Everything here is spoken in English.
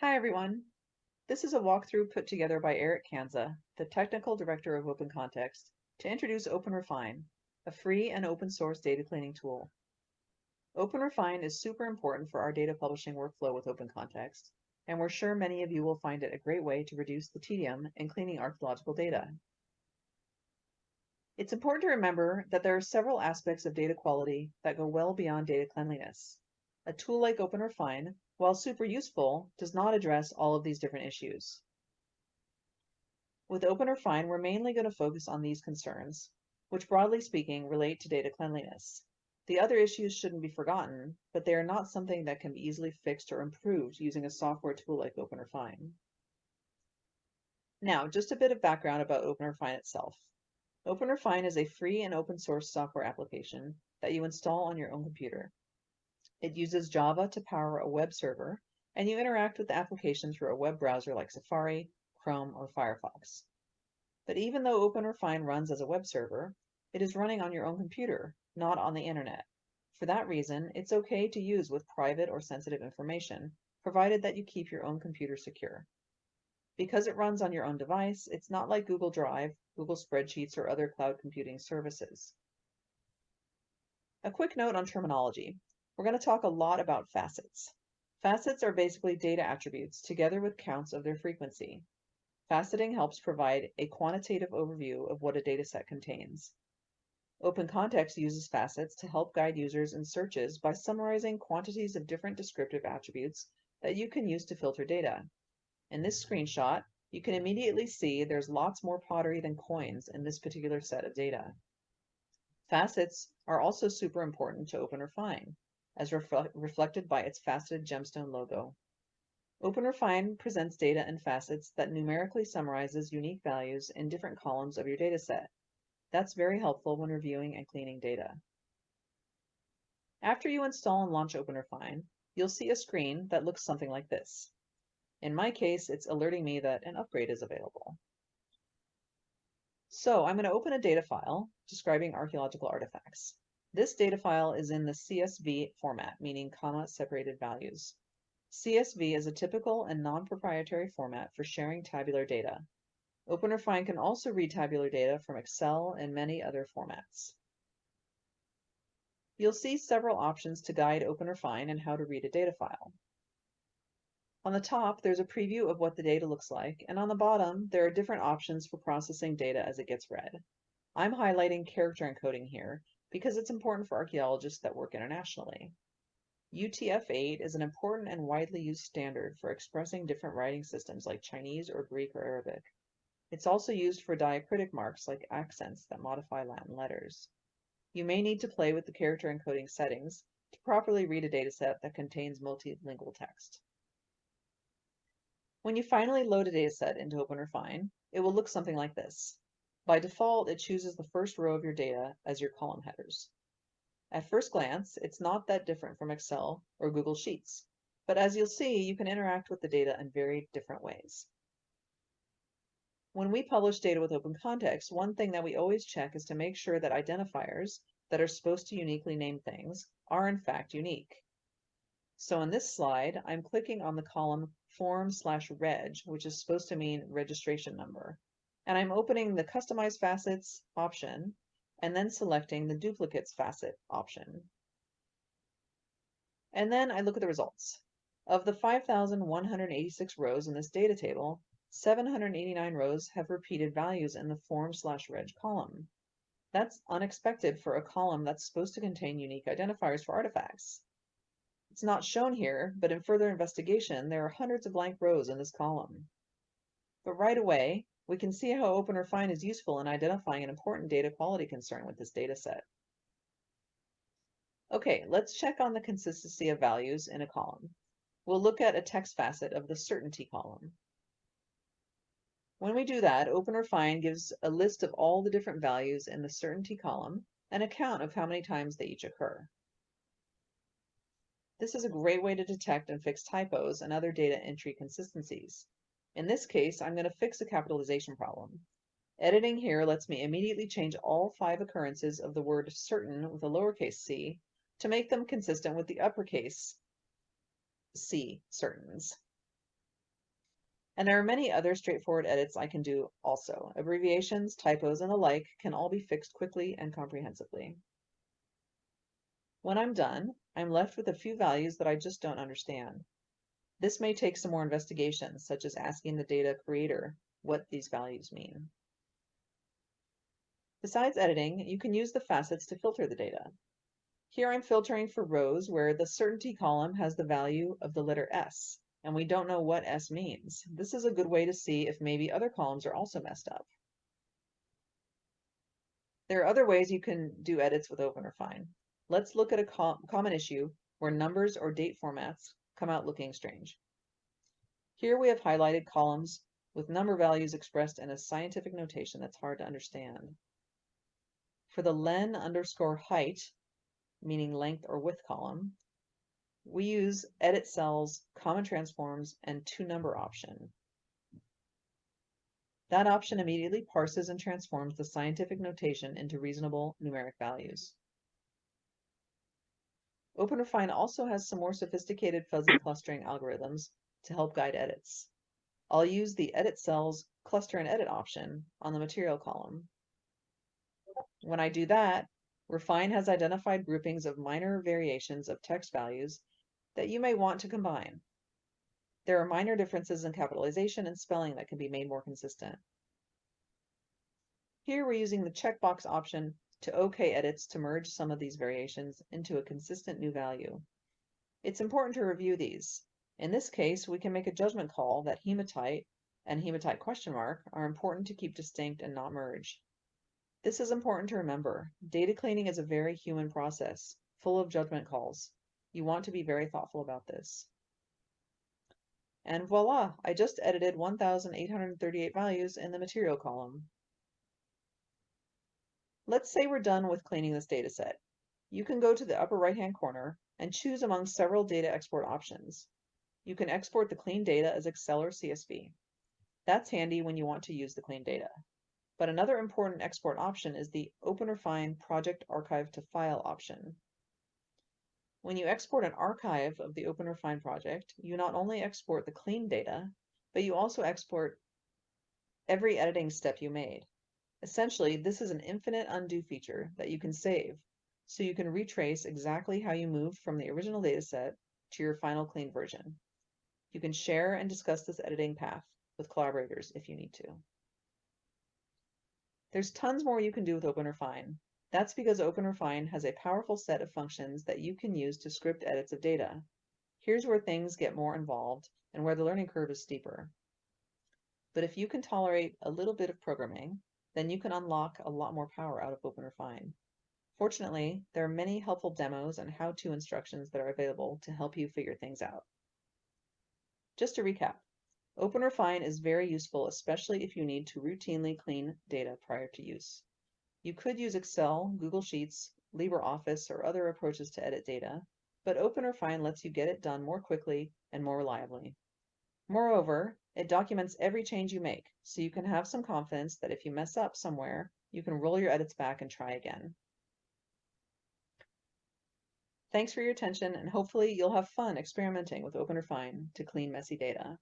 Hi everyone. This is a walkthrough put together by Eric Kansa, the Technical Director of Open Context, to introduce OpenRefine, a free and open source data cleaning tool. OpenRefine is super important for our data publishing workflow with Open Context, and we're sure many of you will find it a great way to reduce the tedium in cleaning archaeological data. It's important to remember that there are several aspects of data quality that go well beyond data cleanliness. A tool like OpenRefine while super useful, does not address all of these different issues. With OpenRefine, we're mainly going to focus on these concerns, which broadly speaking relate to data cleanliness. The other issues shouldn't be forgotten, but they are not something that can be easily fixed or improved using a software tool like OpenRefine. Now, just a bit of background about OpenRefine itself. OpenRefine is a free and open source software application that you install on your own computer. It uses Java to power a web server, and you interact with the application through a web browser like Safari, Chrome, or Firefox. But even though OpenRefine runs as a web server, it is running on your own computer, not on the internet. For that reason, it's okay to use with private or sensitive information, provided that you keep your own computer secure. Because it runs on your own device, it's not like Google Drive, Google Spreadsheets, or other cloud computing services. A quick note on terminology. We're going to talk a lot about facets. Facets are basically data attributes together with counts of their frequency. Faceting helps provide a quantitative overview of what a dataset contains. Open Context uses facets to help guide users in searches by summarizing quantities of different descriptive attributes that you can use to filter data. In this screenshot, you can immediately see there's lots more pottery than coins in this particular set of data. Facets are also super important to open OpenRefine as reflected by its faceted gemstone logo. OpenRefine presents data in facets that numerically summarizes unique values in different columns of your dataset. That's very helpful when reviewing and cleaning data. After you install and launch OpenRefine, you'll see a screen that looks something like this. In my case, it's alerting me that an upgrade is available. So I'm going to open a data file describing archaeological artifacts. This data file is in the CSV format, meaning comma separated values. CSV is a typical and non-proprietary format for sharing tabular data. OpenRefine can also read tabular data from Excel and many other formats. You'll see several options to guide OpenRefine and how to read a data file. On the top, there's a preview of what the data looks like, and on the bottom, there are different options for processing data as it gets read. I'm highlighting character encoding here, because it's important for archaeologists that work internationally. UTF-8 is an important and widely used standard for expressing different writing systems like Chinese or Greek or Arabic. It's also used for diacritic marks like accents that modify Latin letters. You may need to play with the character encoding settings to properly read a dataset that contains multilingual text. When you finally load a dataset into OpenRefine, it will look something like this. By default, it chooses the first row of your data as your column headers. At first glance, it's not that different from Excel or Google Sheets, but as you'll see, you can interact with the data in very different ways. When we publish data with open context, one thing that we always check is to make sure that identifiers that are supposed to uniquely name things are in fact unique. So in this slide, I'm clicking on the column form slash reg, which is supposed to mean registration number and I'm opening the Customize Facets option and then selecting the Duplicates Facet option. And then I look at the results. Of the 5,186 rows in this data table, 789 rows have repeated values in the form slash reg column. That's unexpected for a column that's supposed to contain unique identifiers for artifacts. It's not shown here, but in further investigation, there are hundreds of blank rows in this column. But right away, we can see how OpenRefine is useful in identifying an important data quality concern with this data set. Okay, let's check on the consistency of values in a column. We'll look at a text facet of the certainty column. When we do that, OpenRefine gives a list of all the different values in the certainty column and a count of how many times they each occur. This is a great way to detect and fix typos and other data entry consistencies. In this case, I'm going to fix a capitalization problem. Editing here lets me immediately change all five occurrences of the word certain with a lowercase c to make them consistent with the uppercase c certains. And there are many other straightforward edits I can do also. Abbreviations, typos, and the like can all be fixed quickly and comprehensively. When I'm done, I'm left with a few values that I just don't understand. This may take some more investigation, such as asking the data creator what these values mean. Besides editing, you can use the facets to filter the data. Here I'm filtering for rows where the certainty column has the value of the letter S, and we don't know what S means. This is a good way to see if maybe other columns are also messed up. There are other ways you can do edits with OpenRefine. Let's look at a com common issue where numbers or date formats come out looking strange. Here we have highlighted columns with number values expressed in a scientific notation that's hard to understand. For the len underscore height, meaning length or width column, we use edit cells, common transforms, and to number option. That option immediately parses and transforms the scientific notation into reasonable numeric values. OpenRefine also has some more sophisticated fuzzy clustering algorithms to help guide edits. I'll use the Edit Cells Cluster and Edit option on the material column. When I do that, Refine has identified groupings of minor variations of text values that you may want to combine. There are minor differences in capitalization and spelling that can be made more consistent. Here we're using the checkbox option to OK edits to merge some of these variations into a consistent new value. It's important to review these. In this case, we can make a judgment call that hematite and hematite question mark are important to keep distinct and not merge. This is important to remember. Data cleaning is a very human process, full of judgment calls. You want to be very thoughtful about this. And voila, I just edited 1,838 values in the material column. Let's say we're done with cleaning this dataset. You can go to the upper right-hand corner and choose among several data export options. You can export the clean data as Excel or CSV. That's handy when you want to use the clean data. But another important export option is the OpenRefine Project Archive to File option. When you export an archive of the OpenRefine project, you not only export the clean data, but you also export every editing step you made. Essentially, this is an infinite undo feature that you can save, so you can retrace exactly how you moved from the original dataset to your final clean version. You can share and discuss this editing path with collaborators if you need to. There's tons more you can do with OpenRefine. That's because OpenRefine has a powerful set of functions that you can use to script edits of data. Here's where things get more involved and where the learning curve is steeper. But if you can tolerate a little bit of programming, then you can unlock a lot more power out of OpenRefine. Fortunately, there are many helpful demos and how-to instructions that are available to help you figure things out. Just to recap, OpenRefine is very useful, especially if you need to routinely clean data prior to use. You could use Excel, Google Sheets, LibreOffice, or other approaches to edit data, but OpenRefine lets you get it done more quickly and more reliably. Moreover, it documents every change you make, so you can have some confidence that if you mess up somewhere, you can roll your edits back and try again. Thanks for your attention, and hopefully you'll have fun experimenting with OpenRefine to clean messy data.